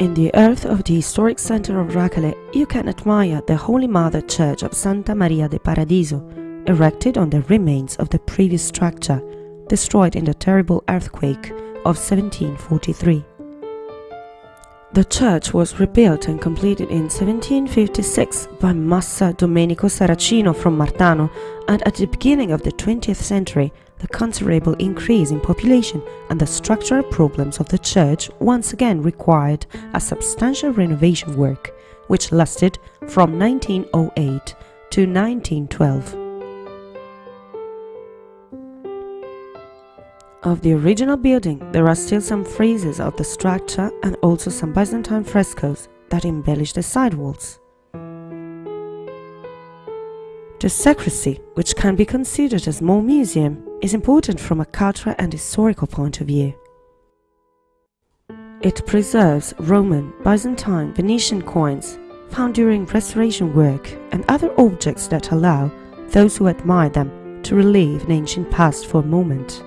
In the earth of the historic center of Racale, you can admire the Holy Mother Church of Santa Maria de Paradiso, erected on the remains of the previous structure, destroyed in the terrible earthquake of 1743. The church was rebuilt and completed in 1756 by Massa Domenico Saracino from Martano and at the beginning of the 20th century the considerable increase in population and the structural problems of the church once again required a substantial renovation work, which lasted from 1908 to 1912. Of the original building, there are still some friezes of the structure and also some Byzantine frescoes that embellish the side walls. The sacristy, which can be considered a small museum, is important from a cultural and historical point of view. It preserves Roman, Byzantine, Venetian coins found during restoration work and other objects that allow those who admire them to relive an ancient past for a moment.